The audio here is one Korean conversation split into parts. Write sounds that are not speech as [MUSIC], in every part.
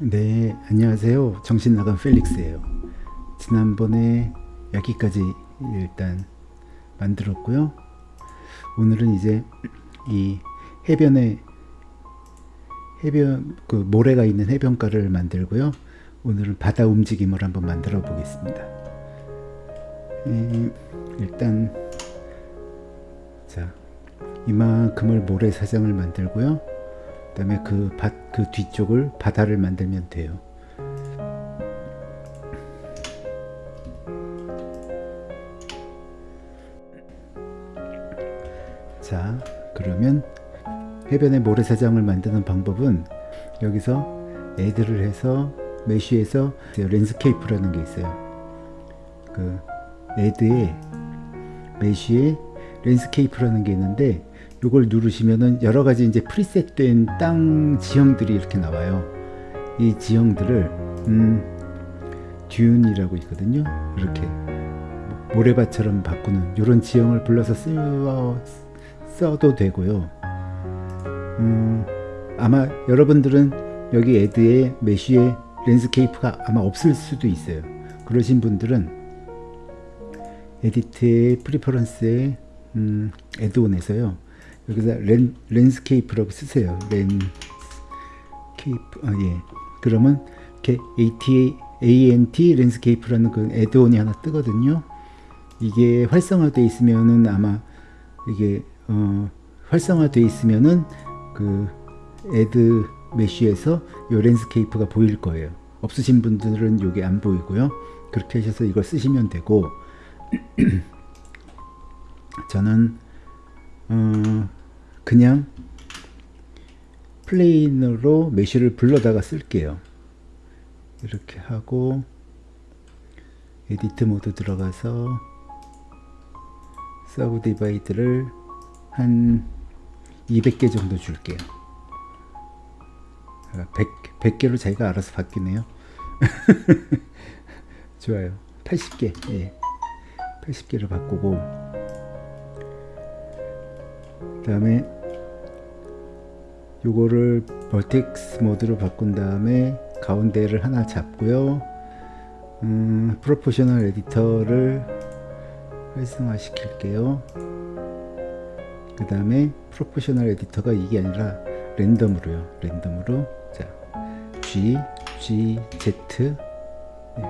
네 안녕하세요. 정신 나간 펠릭스예요. 지난번에 여기까지 일단 만들었고요. 오늘은 이제 이 해변에 해변 그 모래가 있는 해변가를 만들고요. 오늘은 바다 움직임을 한번 만들어 보겠습니다. 음, 일단 자 이만큼을 모래사장을 만들고요. 그 다음에 그, 밭, 그 뒤쪽을 바다를 만들면 돼요. 자 그러면 해변에 모래사장을 만드는 방법은 여기서 add를 해서 mesh에서 landscape라는 게 있어요. 그 add에 mesh에 landscape라는 게 있는데 이걸 누르시면은 여러 가지 이제 preset 된 땅 지형들이 이렇게 나와요. 이 지형들을 음, dune이라고 있거든요. 이렇게 모래밭처럼 바꾸는 이런 지형을 불러서 쓰, 써도 되고요. 음, 아마 여러분들은 여기 add에 mesh에 landscape가 아마 없을 수도 있어요. 그러신 분들은 edit의 preferences에 음, add-on에서요. 여기서 랜, landscape라고 쓰세요. Landscape. 아, 예. 그러면 이렇게 ATA, ANT 랜스케이프라는 그 에드온이 하나 뜨거든요. 이게 활성화되어 있으면은 아마 이게 어, 활성화되어 있으면은 그 add mesh에서 이 landscape가 보일 거예요. 없으신 분들은 이게 안 보이고요. 그렇게 하셔서 이걸 쓰시면 되고 [CLEARS THROAT] 저는 어, 그냥 plane으로 mesh를 불러다가 쓸게요. 이렇게 하고 edit mode 들어가서 subdivide를 한 200개 정도 줄게요. 100, 100개로 자기가 알아서 바뀌네요. [LAUGHS] 좋아요. 80개. 예. 80개를 바꾸고 그 다음에 요거를 벌텍스 모드로 바꾼 다음에 가운데를 하나 잡고요. 음, 프로포셔널 에디터를 활성화 시킬게요. 그 다음에 proportional editor가 이게 아니라 random으로요. Random으로. 자 G, G, Z. 네.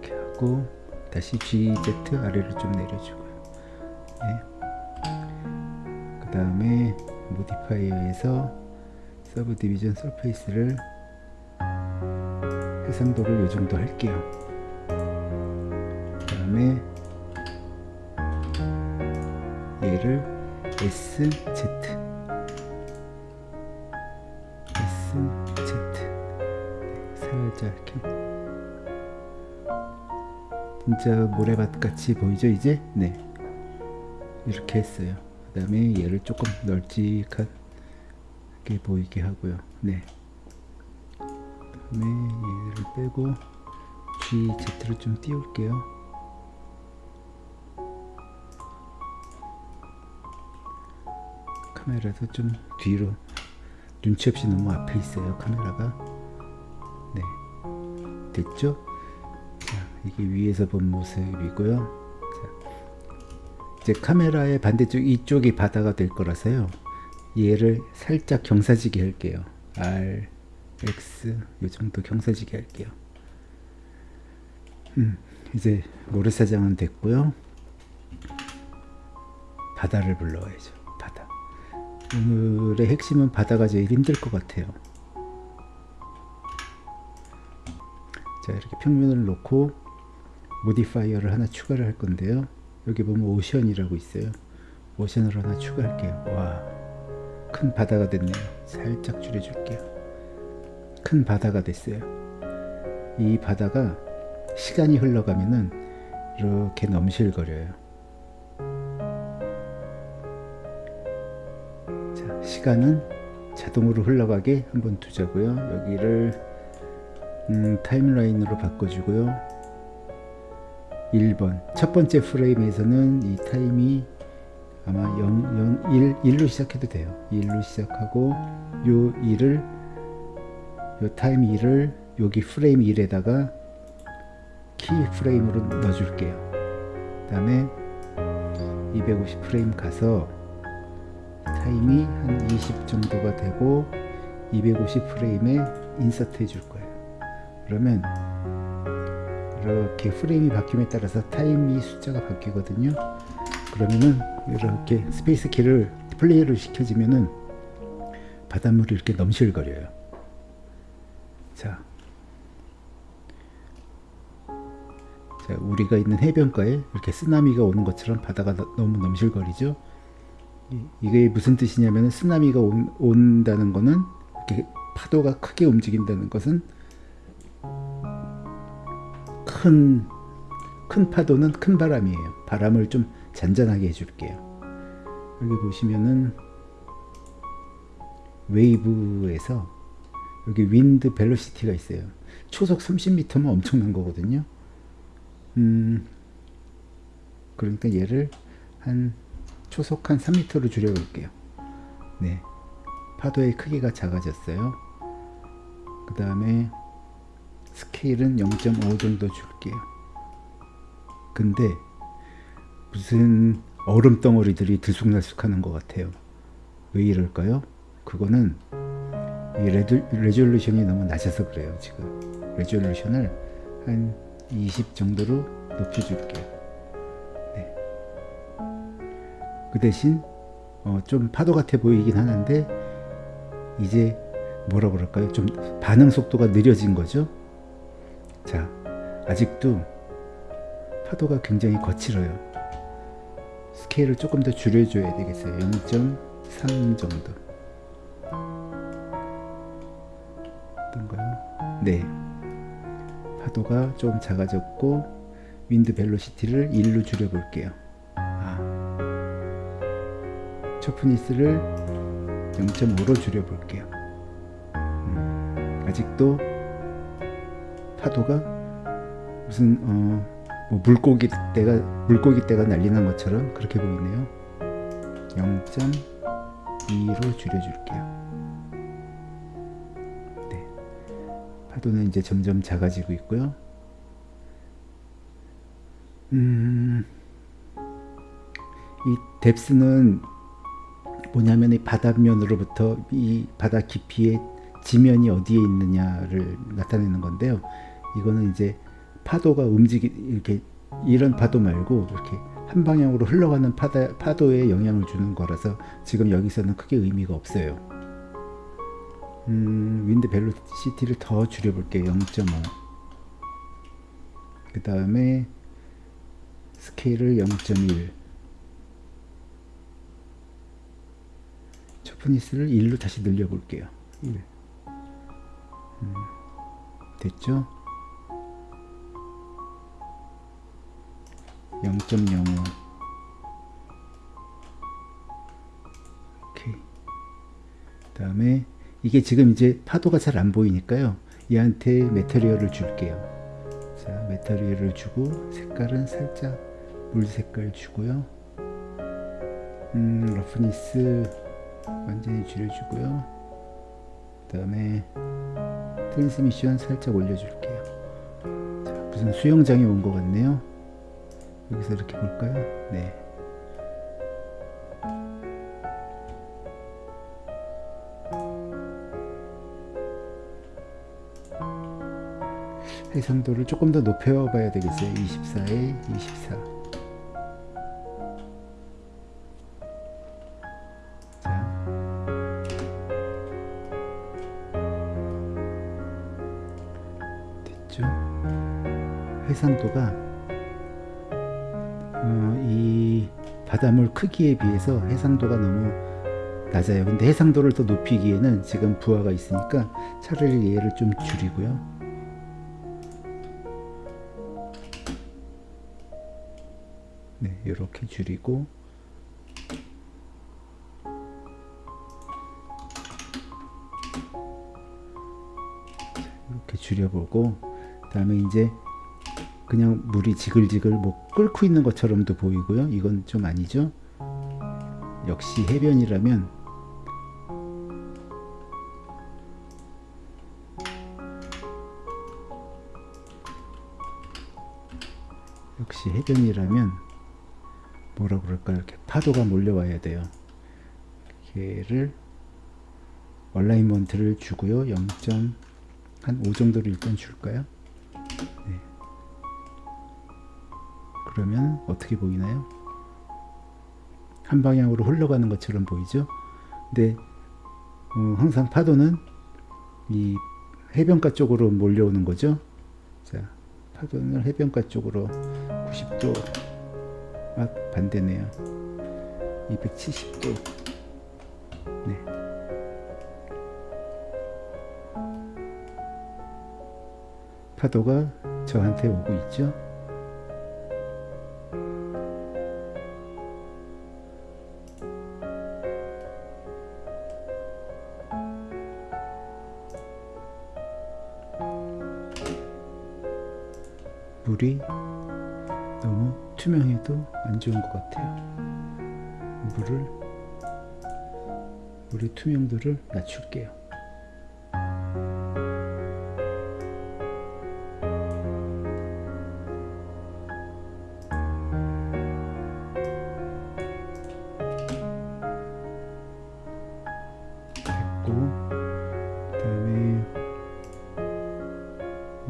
이렇게 하고 다시 G, Z 아래로 좀 내려주고요. 네. 그 다음에 modifier에서 subdivision surface를 해상도를 이 정도 할게요. 그 다음에 얘를 SZ SZ 살짝 이렇게. 진짜 모래밭 같이 보이죠 이제? 네. 이렇게 했어요 그 다음에 얘를 조금 널찍하게 보이게 하고요. 네. 다음에 얘를 빼고 GZ를 좀 띄울게요. 카메라도 좀 뒤로 눈치 없이 너무 앞에 있어요 카메라가. 네. 됐죠? 자 이게 위에서 본 모습이고요. 자, 이제 카메라의 반대쪽 이쪽이 바다가 될 거라서요. 얘를 살짝 경사지게 할게요. R X 요 정도 경사지게 할게요. 음, 이제 모래사장은 됐고요. 바다를 불러와야죠 바다. 오늘의 핵심은 바다가 제일 힘들 것 같아요. 자 이렇게 평면을 놓고 modifier를 하나 추가를 할 건데요 여기 보면 오션이라고 있어요. 오션을 하나 추가할게요. 와큰 바다가 됐네요. 살짝 줄여줄게요. 큰 바다가 됐어요. 이 바다가 시간이 흘러가면은 이렇게 넘실거려요. 자 시간은 자동으로 흘러가게 한번 두자고요. 여기를 음, 타임라인으로 바꿔주고요 1번 첫 번째 프레임에서는 이 time이 아마 0, 0, 1, 1로 시작해도 돼요 1로 시작하고 요 1을 요 time 2를 여기 프레임 1에다가 key frame으로 넣어줄게요. 그 다음에 250 프레임 가서 time이 한 20 정도가 되고 250 프레임에 insert 해줄 거예요. 그러면 이렇게 프레임이 바뀜에 따라서 time이 숫자가 바뀌거든요. 그러면은 이렇게 space key를 플레이를 시켜주면은 바닷물이 이렇게 넘실거려요. 자, 자, 우리가 있는 해변가에 이렇게 쓰나미가 오는 것처럼 바다가 너, 무 넘실거리죠. 이, 이게 무슨 뜻이냐면 쓰나미가 온, 온다는 거는 이렇게 파도가 크게 움직인다는 것은 큰, 큰 파도는 큰 바람이에요. 바람을 좀 잔잔하게 해줄게요. 여기 보시면은 웨이브에서 여기 윈드 벨로시티가 있어요. 초속 30m면 엄청난 거거든요. 음, 그러니까 얘를 한 초속 한 3m로 줄여볼게요. 네. 파도의 크기가 작아졌어요. 그 다음에 스케일은 0.5 정도 줄게요. 근데 무슨 얼음 덩어리들이 들쑥날쑥 하는 것 같아요. 왜 이럴까요? 그거는 이 레드, resolution이 너무 낮아서 그래요, 지금. resolution을 한 20 정도로 높여줄게요. 네. 그 대신 어, 좀 파도 같아 보이긴 하는데 이제 뭐라 그럴까요? 좀 반응 속도가 느려진 거죠. 자, 아직도 파도가 굉장히 거칠어요. 스케일을 조금 더 줄여줘야 되겠어요. 0.3 정도. 어떤가요? 네. 파도가 좀 작아졌고 윈드 벨로시티를 1로 줄여 볼게요. 아. 초프니스를 0.5로 줄여 볼게요. 음, 아직도 파도가 무슨 어, 뭐 물고기 떼가 물고기 떼가 날리는 것처럼 그렇게 보이네요. 0.2로 줄여줄게요. 파도는 이제 점점 작아지고 있고요. 음, 이 뎁스는 뭐냐면 이 바닷면으로부터 이 바다 깊이의 지면이 어디에 있느냐를 나타내는 건데요. 이거는 이제 파도가 움직이 이렇게 이런 파도 말고 이렇게 한 방향으로 흘러가는 파다, 파도에 영향을 주는 거라서 지금 여기서는 크게 의미가 없어요. 음, 윈드 벨로시티를 더 줄여볼게요. 0.5. 그 다음에 스케일을 0.1. 초프니스를 1로 다시 늘려볼게요. 1. 음, 됐죠? 0.05 오케이 그 다음에 이게 지금 이제 파도가 잘 안 보이니까요. 얘한테 material을 줄게요. 자, material을 주고 색깔은 살짝 물 색깔 주고요. 음, roughness 완전히 줄여주고요. 그 다음에 transmission 살짝 올려줄게요. 자, 무슨 수영장에 온 것 같네요. 여기서 이렇게 볼까요? 네. 해상도를 조금 더 높여봐야 되겠어요. 24에 24. 자. 됐죠? 해상도가 바닷물 크기에 비해서 해상도가 너무 낮아요. 근데 해상도를 더 높이기에는 지금 부하가 있으니까 차라리 얘를 좀 줄이고요. 네, 이렇게 줄이고 이렇게 줄여보고 다음에 이제 그냥 물이 지글지글 뭐 끓고 있는 것처럼도 보이고요. 이건 좀 아니죠. 역시 해변이라면 역시 해변이라면 뭐라 그럴까 이렇게 파도가 몰려와야 돼요. 걔를 얼라인먼트를 주고요. 0.5 정도를 일단 줄까요? 네. 그러면 어떻게 보이나요? 한 방향으로 흘러가는 것처럼 보이죠? 근데 어, 항상 파도는 이 해변가 쪽으로 몰려오는 거죠. 자, 파도는 해변가 쪽으로 90도 아, 반대네요. 270도. 네. 파도가 저한테 오고 있죠. 좋은 것 같아요. 물을 물의 투명도를 낮출게요.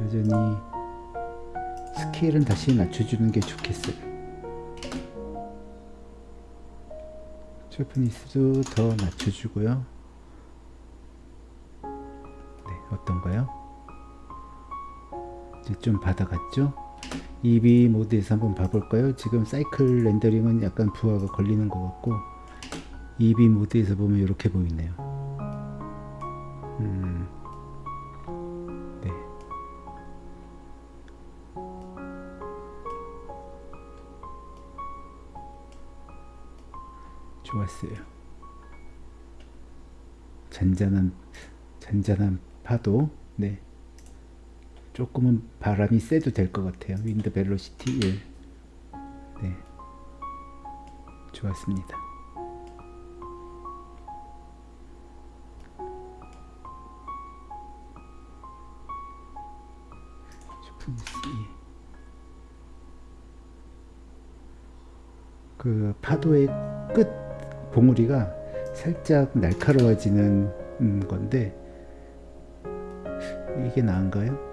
여전히 스케일은 다시 낮춰주는 게 좋겠어요. 쇼프니스도 더 낮춰주고요. 네, 어떤가요? 이제 좀 받아갔죠? EB 모드에서 한번 봐볼까요? 지금 사이클 렌더링은 약간 부하가 걸리는 것 같고 EB 모드에서 보면 이렇게 보이네요. 음, 좋았어요. 잔잔한 잔잔한 파도. 네. 조금은 바람이 세도 될 것 같아요. 윈드 벨로시티 1. 네. 좋았습니다. 그 파도의 끝 봉우리가 살짝 날카로워지는 음, 건데 이게 나은가요?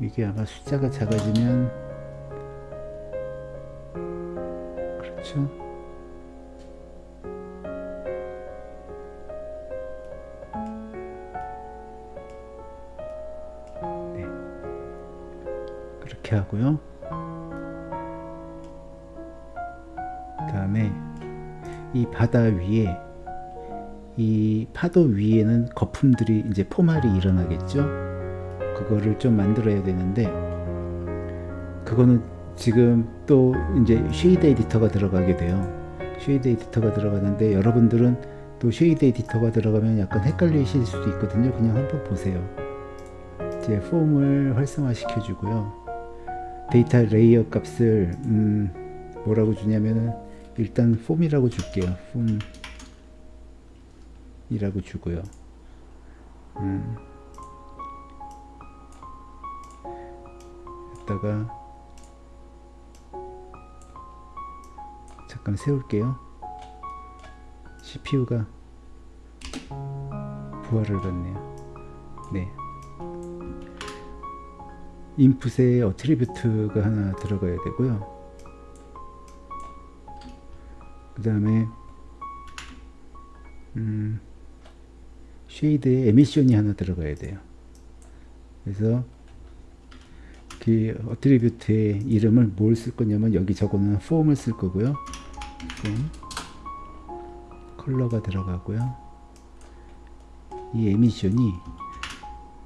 이게 아마 숫자가 작아지면 그렇죠? 네. 그렇게 하고요. 이 바다 위에 이 파도 위에는 거품들이 이제 포말이 일어나겠죠? 그거를 좀 만들어야 되는데 그거는 지금 또 이제 shade editor가 들어가게 돼요. shade editor가 들어가는데 여러분들은 또 shade editor가 들어가면 약간 헷갈리실 수도 있거든요. 그냥 한번 보세요. 이제 foam을 활성화 시켜 주고요. data layer 값을 음 뭐라고 주냐면은 일단 foam이라고 줄게요. foam이라고 주고요. 음. 여기다가 잠깐 세울게요. CPU가 부하를 받네요. 네. input에 attribute가 하나 들어가야 되고요. 그 다음에 음, shade에 emission이 하나 들어가야 돼요. 그래서 그 attribute의 이름을 뭘 쓸 거냐면 여기 적어놓은 foam을 쓸 거고요. foam, color가 들어가고요. 이 emission이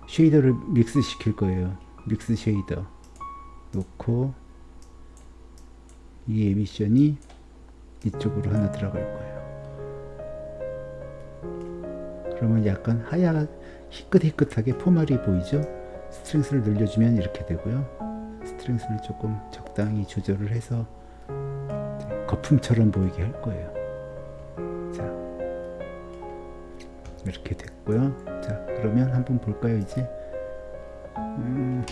shader를 mix 시킬 거예요. mix shader 놓고 이 emission이 이쪽으로 하나 들어갈 거예요. 그러면 약간 하얗 희끗희끗하게 포말이 보이죠? strength를 늘려주면 이렇게 되고요. strength를 조금 적당히 조절을 해서 거품처럼 보이게 할 거예요. 자, 이렇게 됐고요. 자, 그러면 한번 볼까요, 이제? 음,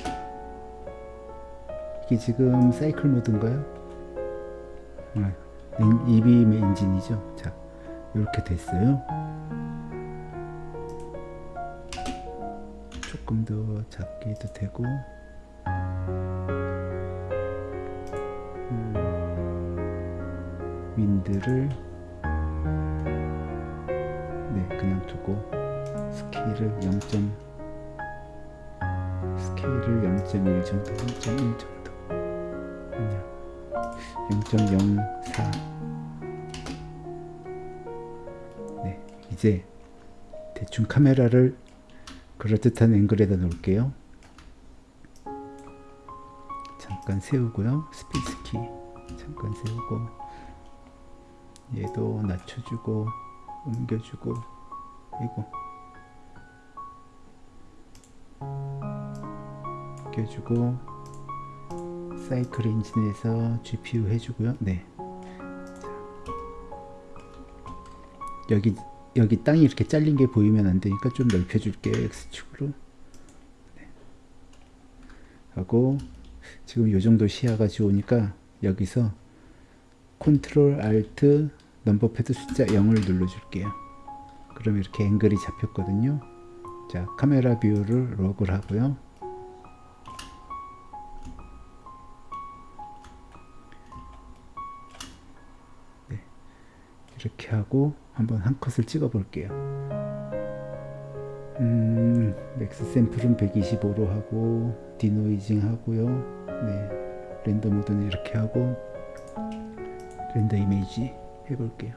이게 지금 cycle mode인가요? 아, 엔- Eevee 엔진이죠. 자, 이렇게 됐어요. 조금 더 작게 해도 되고 음, 윈드를 네 그냥 두고 스케일을 0. 스케일을 0.1 정도 0.1 정도 아니야 0.04 네 이제 대충 카메라를 그럴듯한 앵글에다 놓을게요. 잠깐 세우고요. space key 잠깐 세우고 얘도 낮춰주고 옮겨주고 이거 옮겨주고 사이클 엔진에서 GPU 해주고요. 네. 자. 여기 여기 땅이 이렇게 잘린 게 보이면 안 되니까 좀 넓혀 줄게요 X축으로. 네. 하고 지금 요 정도 시야가 좋으니까 여기서 control alt number pad 숫자 0을 눌러 줄게요. 그럼 이렇게 앵글이 잡혔거든요. 자 camera view를 lock을 하고요 이렇게 하고 한번 한 컷을 찍어 볼게요. 음, max sample은 125로 하고 denoising 하고요. 네, render mode는 이렇게 하고 render image 해볼게요.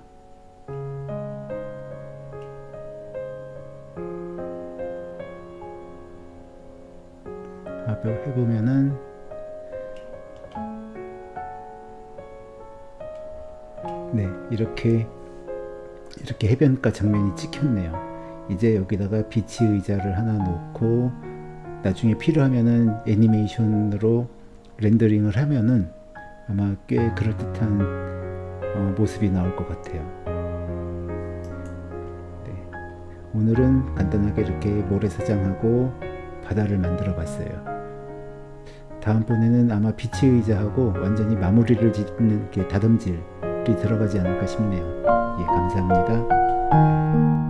아벽 해보면은 네 이렇게 이렇게 해변가 장면이 찍혔네요. 이제 여기다가 비치 의자를 하나 놓고 나중에 필요하면은 애니메이션으로 렌더링을 하면은 아마 꽤 그럴듯한 어, 모습이 나올 것 같아요. 네. 오늘은 간단하게 이렇게 모래사장하고 바다를 만들어 봤어요. 다음번에는 아마 비치 의자하고 완전히 마무리를 짓는 게 다듬질이 들어가지 않을까 싶네요 예 감사합니다